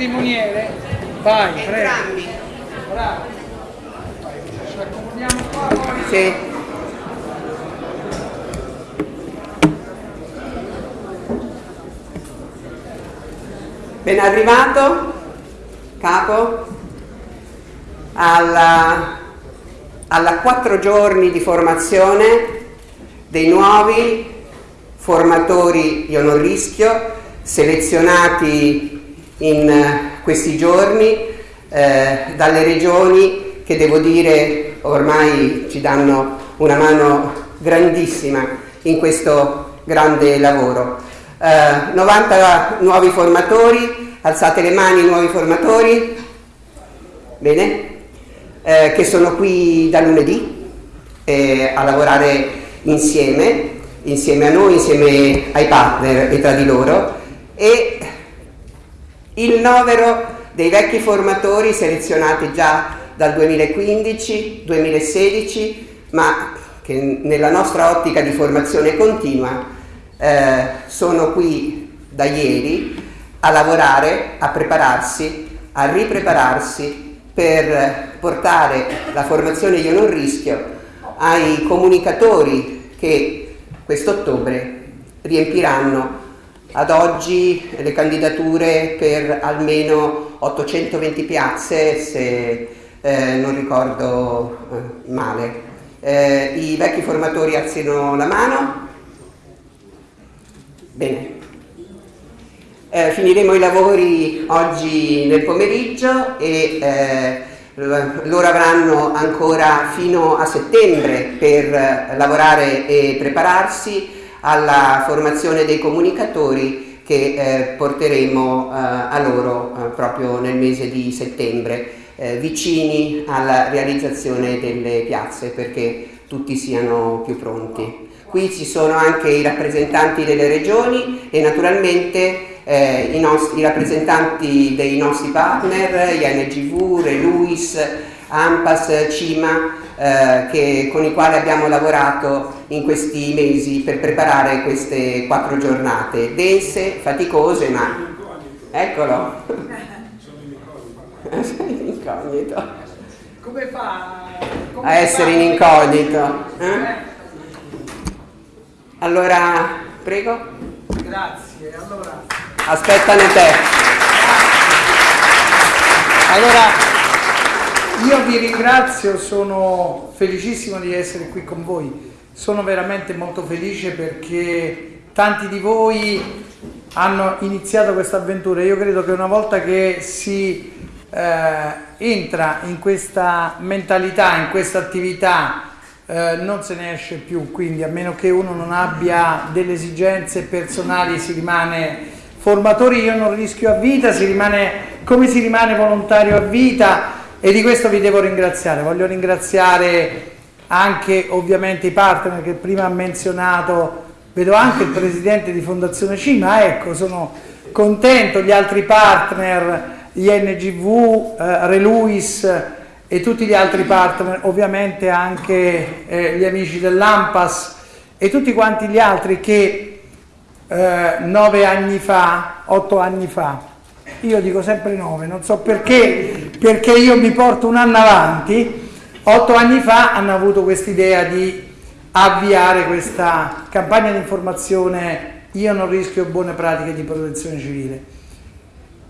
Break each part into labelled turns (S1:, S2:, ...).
S1: cerimoniere? Vai. Entrambi. Bravo. Ci accomodiamo qua.
S2: Sì. Ben arrivato, capo, alla, alla quattro giorni di formazione dei nuovi formatori io non rischio selezionati in questi giorni eh, dalle regioni che devo dire ormai ci danno una mano grandissima in questo grande lavoro. Eh, 90 nuovi formatori, alzate le mani nuovi formatori, bene, eh, che sono qui da lunedì eh, a lavorare insieme, insieme a noi, insieme ai partner e tra di loro. E il novero dei vecchi formatori selezionati già dal 2015-2016 ma che nella nostra ottica di formazione continua eh, sono qui da ieri a lavorare, a prepararsi, a riprepararsi per portare la formazione Io non rischio ai comunicatori che quest'ottobre riempiranno ad oggi le candidature per almeno 820 piazze se eh, non ricordo eh, male. Eh, I vecchi formatori alzino la mano. Bene. Eh, finiremo i lavori oggi nel pomeriggio e eh, loro avranno ancora fino a settembre per lavorare e prepararsi alla formazione dei comunicatori che eh, porteremo eh, a loro eh, proprio nel mese di settembre, eh, vicini alla realizzazione delle piazze perché tutti siano più pronti. Qui ci sono anche i rappresentanti delle regioni e naturalmente eh, i, nostri, i, rappresentanti dei nostri partner, INGV, Reluis, AMPAS, CIMA, eh, che, con i quali abbiamo lavorato in questi mesi per preparare queste quattro giornate, dense, faticose, ma... Eccolo! Sono in incognito.
S1: Come fa
S2: come a essere in incognito? Eh? Allora, prego.
S1: Grazie, allora
S2: aspettano te.
S1: Allora, io vi ringrazio, sono felicissimo di essere qui con voi, sono veramente molto felice perché tanti di voi hanno iniziato questa avventura. Io credo che una volta che si eh, entra in questa mentalità, in questa attività, eh, non se ne esce più, quindi a meno che uno non abbia delle esigenze personali si rimane formatori. Io non rischio a vita, si rimane, come si rimane volontario a vita e di questo vi devo ringraziare. Voglio ringraziare anche ovviamente i partner che prima ha menzionato, vedo anche il presidente di Fondazione Cima, ecco sono contento, gli altri partner, INGV, eh, Reluis e tutti gli altri partner, ovviamente anche eh, gli amici dell'AMPAS e tutti quanti gli altri che eh, nove anni fa, otto anni fa, io dico sempre nove, non so perché, perché io mi porto un anno avanti, otto anni fa hanno avuto quest'idea di avviare questa campagna di informazione Io non rischio buone pratiche di protezione civile.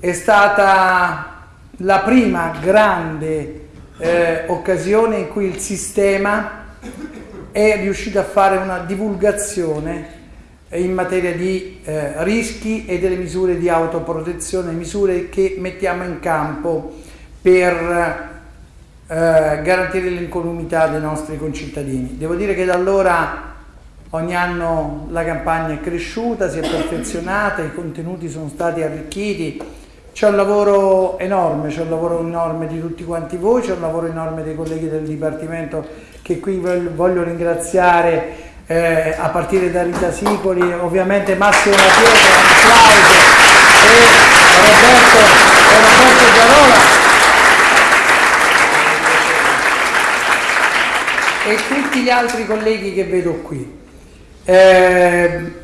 S1: È stata la prima grande eh, occasione in cui il sistema è riuscito a fare una divulgazione in materia di eh, rischi e delle misure di autoprotezione, misure che mettiamo in campo per eh, garantire l'incolumità dei nostri concittadini. Devo dire che da allora ogni anno la campagna è cresciuta, si è perfezionata, i contenuti sono stati arricchiti, c'è un lavoro enorme, c'è un lavoro enorme di tutti quanti voi, c'è un lavoro enorme dei colleghi del Dipartimento che qui voglio ringraziare eh, a partire da Rita Sicoli, ovviamente Massimo Pietra, un applauso, e Roberto, e Roberto Giarola. E tutti gli altri colleghi che vedo qui. Eh,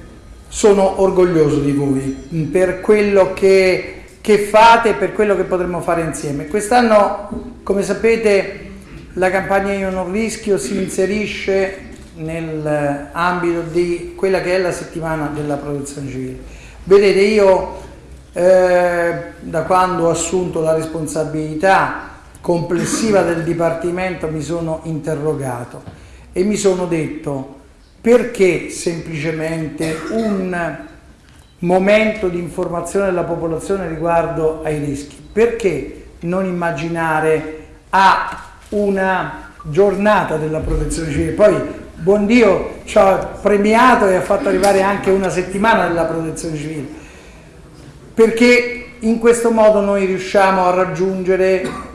S1: sono orgoglioso di voi per quello che, che fate per quello che potremmo fare insieme. Quest'anno, come sapete, la campagna Io non rischio si inserisce nell'ambito di quella che è la settimana della protezione civile. Vedete, io eh, da quando ho assunto la responsabilità complessiva del Dipartimento mi sono interrogato e mi sono detto perché semplicemente un momento di informazione della popolazione riguardo ai rischi? Perché non immaginare a una giornata della protezione civile? Poi, buon Dio, ci ha premiato e ha fatto arrivare anche una settimana della protezione civile. Perché in questo modo noi riusciamo a raggiungere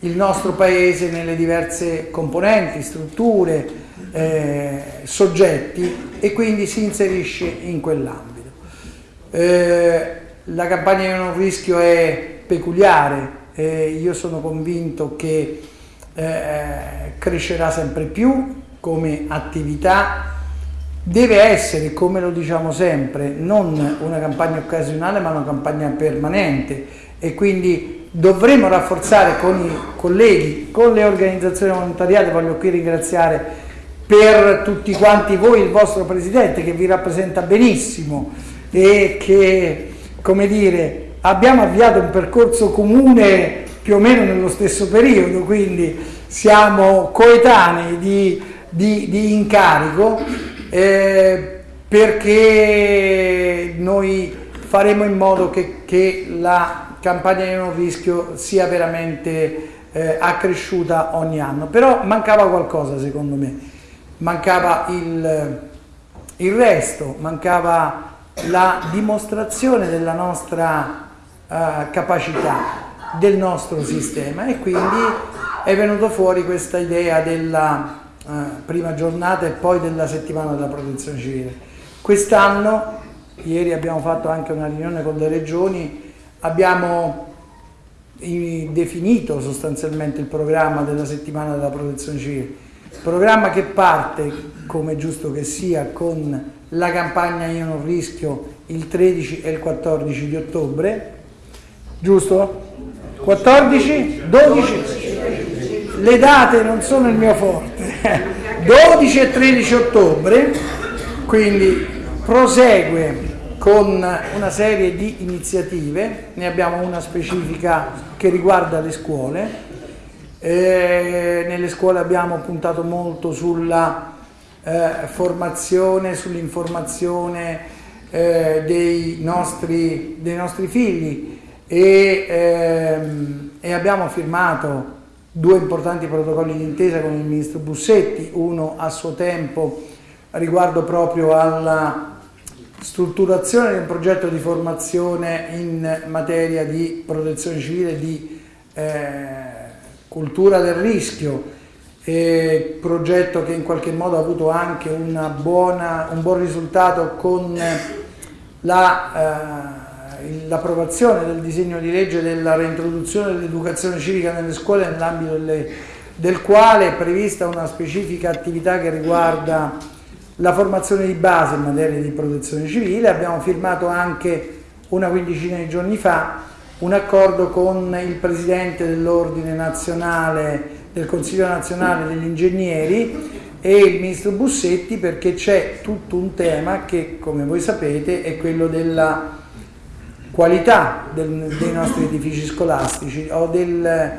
S1: il nostro paese nelle diverse componenti, strutture, eh, soggetti e quindi si inserisce in quell'ambito. Eh, la campagna Io non rischio è peculiare, eh, io sono convinto che eh, crescerà sempre più come attività, deve essere, come lo diciamo sempre, non una campagna occasionale ma una campagna permanente e quindi dovremo rafforzare con i colleghi, con le organizzazioni volontariate, voglio qui ringraziare per tutti quanti voi il vostro Presidente che vi rappresenta benissimo e che, come dire, abbiamo avviato un percorso comune più o meno nello stesso periodo, quindi siamo coetanei di, di, di incarico eh, perché noi faremo in modo che, che la campagna di non rischio sia veramente eh, accresciuta ogni anno. Però mancava qualcosa secondo me, mancava il, il resto, mancava la dimostrazione della nostra uh, capacità, del nostro sistema e quindi è venuto fuori questa idea della uh, prima giornata e poi della settimana della protezione civile. Quest'anno, ieri abbiamo fatto anche una riunione con le regioni, abbiamo definito sostanzialmente il programma della settimana della protezione civile, programma che parte, come giusto che sia, con la campagna Io non rischio il 13 e il 14 di ottobre, giusto? 14? 12? Le date non sono il mio forte. 12 e 13 ottobre, quindi prosegue con una serie di iniziative, ne abbiamo una specifica che riguarda le scuole, eh, nelle scuole abbiamo puntato molto sulla eh, formazione, sull'informazione eh, dei, nostri, dei, nostri, figli. E, ehm, e, abbiamo firmato due importanti protocolli d'intesa con il ministro Bussetti, uno a suo tempo riguardo proprio alla strutturazione di un progetto di formazione in materia di protezione civile, di eh, cultura del rischio eh, progetto che in qualche modo ha avuto anche buona, un buon risultato con l'approvazione la, eh, del disegno di legge della reintroduzione dell'educazione civica nelle scuole nell'ambito del quale è prevista una specifica attività che riguarda la formazione di base in materia di protezione civile. Abbiamo firmato anche una quindicina di giorni fa un accordo con il Presidente dell'Ordine Nazionale del Consiglio nazionale degli ingegneri e il ministro Bussetti perché c'è tutto un tema che come voi sapete è quello della qualità del, dei nostri edifici scolastici o del,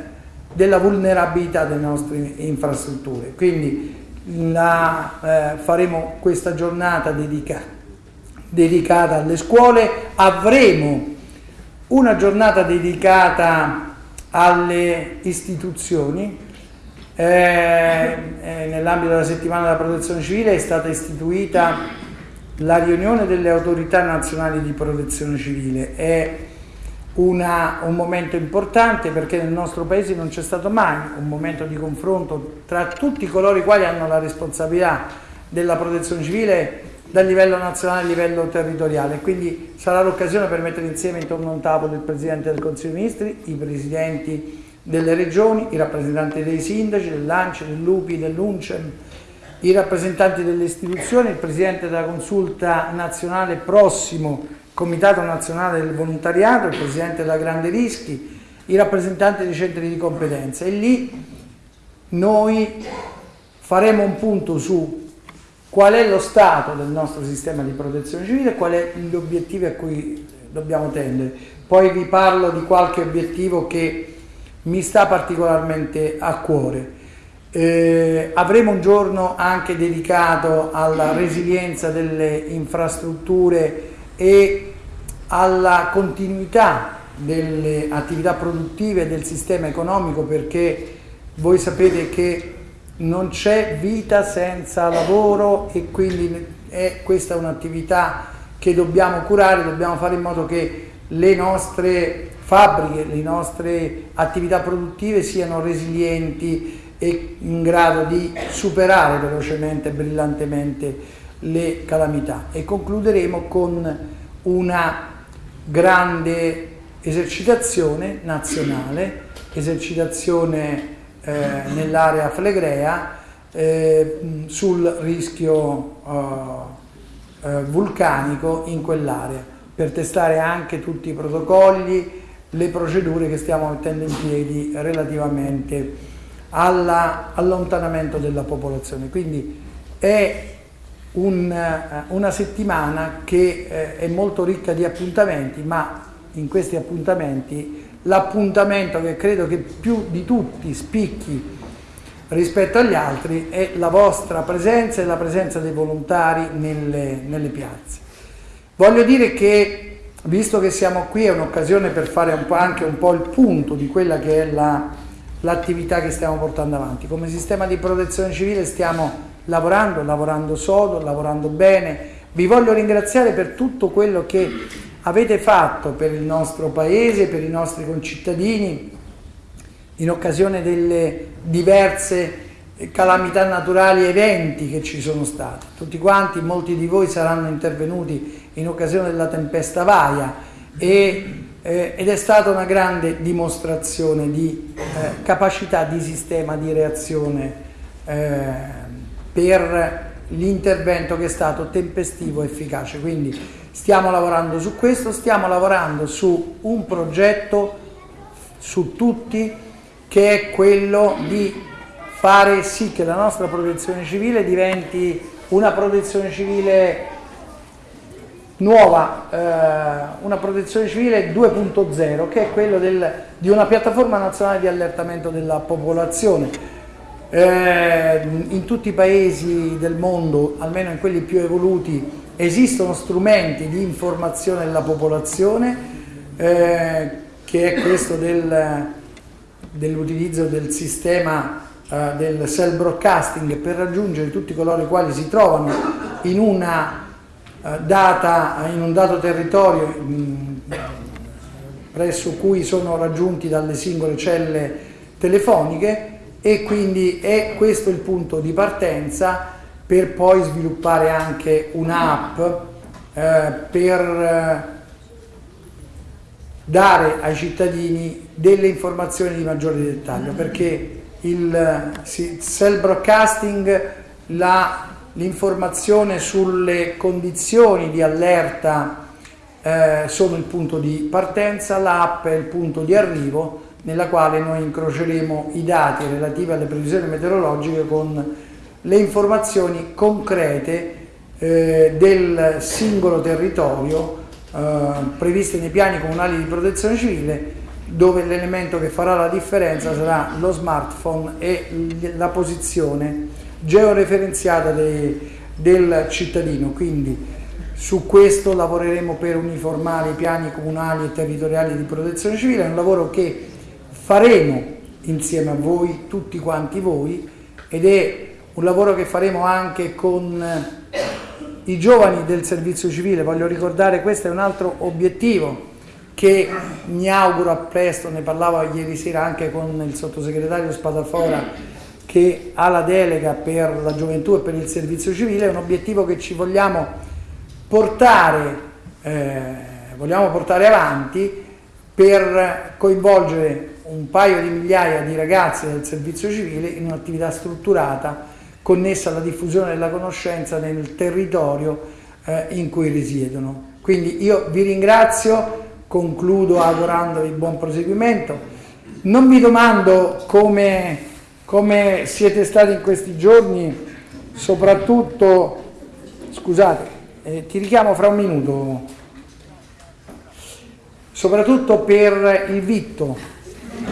S1: della vulnerabilità delle nostre infrastrutture. Quindi la, eh, faremo questa giornata dedica, dedicata alle scuole, avremo una giornata dedicata alle istituzioni eh, eh, nell'ambito della settimana della protezione civile è stata istituita la riunione delle autorità nazionali di protezione civile. È una, un momento importante perché nel nostro paese non c'è stato mai un momento di confronto tra tutti coloro i quali hanno la responsabilità della protezione civile dal livello nazionale a livello territoriale. Quindi sarà l'occasione per mettere insieme intorno a un tavolo il Presidente del Consiglio dei Ministri, i Presidenti delle regioni, i rappresentanti dei sindaci, dell'ANCI, dell'UPI, dell'UNCEM i rappresentanti delle istituzioni, il Presidente della Consulta Nazionale prossimo, Comitato Nazionale del Volontariato, il Presidente della Grande Rischi, i rappresentanti dei centri di competenza e lì noi faremo un punto su qual è lo stato del nostro sistema di protezione civile quali sono gli obiettivi a cui dobbiamo tendere. Poi vi parlo di qualche obiettivo che mi sta particolarmente a cuore. Eh, avremo un giorno anche dedicato alla resilienza delle infrastrutture e alla continuità delle attività produttive del sistema economico perché voi sapete che non c'è vita senza lavoro e quindi è questa un'attività che dobbiamo curare, dobbiamo fare in modo che le nostre fabbriche, le nostre attività produttive siano resilienti e in grado di superare velocemente e brillantemente le calamità. E concluderemo con una grande esercitazione nazionale, esercitazione eh, nell'area flegrea eh, sul rischio eh, eh, vulcanico in quell'area per testare anche tutti i protocolli, le procedure che stiamo mettendo in piedi relativamente all'allontanamento della popolazione. Quindi è un, eh, una settimana che eh, è molto ricca di appuntamenti, ma in questi appuntamenti l'appuntamento che credo che più di tutti spicchi rispetto agli altri è la vostra presenza e la presenza dei volontari nelle, nelle piazze. Voglio dire che visto che siamo qui è un'occasione per fare un anche un po' il punto di quella che è l'attività la, che stiamo portando avanti. Come sistema di protezione civile stiamo lavorando, lavorando sodo, lavorando bene. Vi voglio ringraziare per tutto quello che avete fatto per il nostro paese, per i nostri concittadini, in occasione delle diverse calamità naturali eventi che ci sono stati. Tutti quanti, molti di voi saranno intervenuti in occasione della tempesta Vaia e, eh, ed è stata una grande dimostrazione di eh, capacità di sistema di reazione eh, per l'intervento che è stato tempestivo e efficace. Quindi stiamo lavorando su questo, stiamo lavorando su un progetto su tutti che è quello di fare sì che la nostra protezione civile diventi una protezione civile nuova, eh, una protezione civile 2.0 che è quello del, di una piattaforma nazionale di allertamento della popolazione. Eh, in tutti i paesi del mondo, almeno in quelli più evoluti, esistono strumenti di informazione della popolazione eh, che è questo del, dell'utilizzo del sistema eh, del cell broadcasting per raggiungere tutti coloro i quali si trovano in, una, uh, data, in un dato territorio presso cui sono raggiunti dalle singole celle telefoniche e quindi è questo il punto di partenza per poi sviluppare anche un'app eh, per dare ai cittadini delle informazioni di maggiore dettaglio perché il cell broadcasting, l'informazione sulle condizioni di allerta eh, sono il punto di partenza, l'app è il punto di arrivo nella quale noi incroceremo i dati relativi alle previsioni meteorologiche con le informazioni concrete eh, del singolo territorio eh, previste nei piani comunali di protezione civile dove l'elemento che farà la differenza sarà lo smartphone e la posizione georeferenziata de, del cittadino. Quindi su questo lavoreremo per uniformare i piani comunali e territoriali di protezione civile, è un lavoro che faremo insieme a voi, tutti quanti voi, ed è un lavoro che faremo anche con i giovani del servizio civile. Voglio ricordare, questo è un altro obiettivo che mi auguro a presto, ne parlavo ieri sera anche con il sottosegretario Spadafora che ha la delega per la gioventù e per il servizio civile, è un obiettivo che ci vogliamo portare, eh, vogliamo portare avanti per coinvolgere un paio di migliaia di ragazzi del servizio civile in un'attività strutturata connessa alla diffusione della conoscenza nel territorio eh, in cui risiedono. Quindi io vi ringrazio, concludo augurandovi buon proseguimento. Non vi domando come, come siete stati in questi giorni, soprattutto, scusate, eh, ti richiamo fra un minuto, soprattutto per il vitto,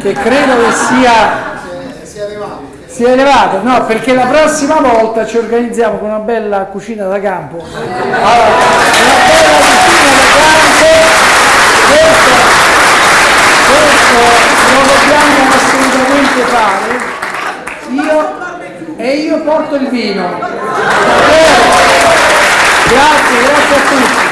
S1: che credo che sia... Si è elevato. Elevato, no, perché la prossima volta ci organizziamo con una bella cucina da campo. Allora, una bella cucina da campo, questo, questo lo dobbiamo assolutamente fare. Io, e io porto il vino. Grazie, grazie a tutti.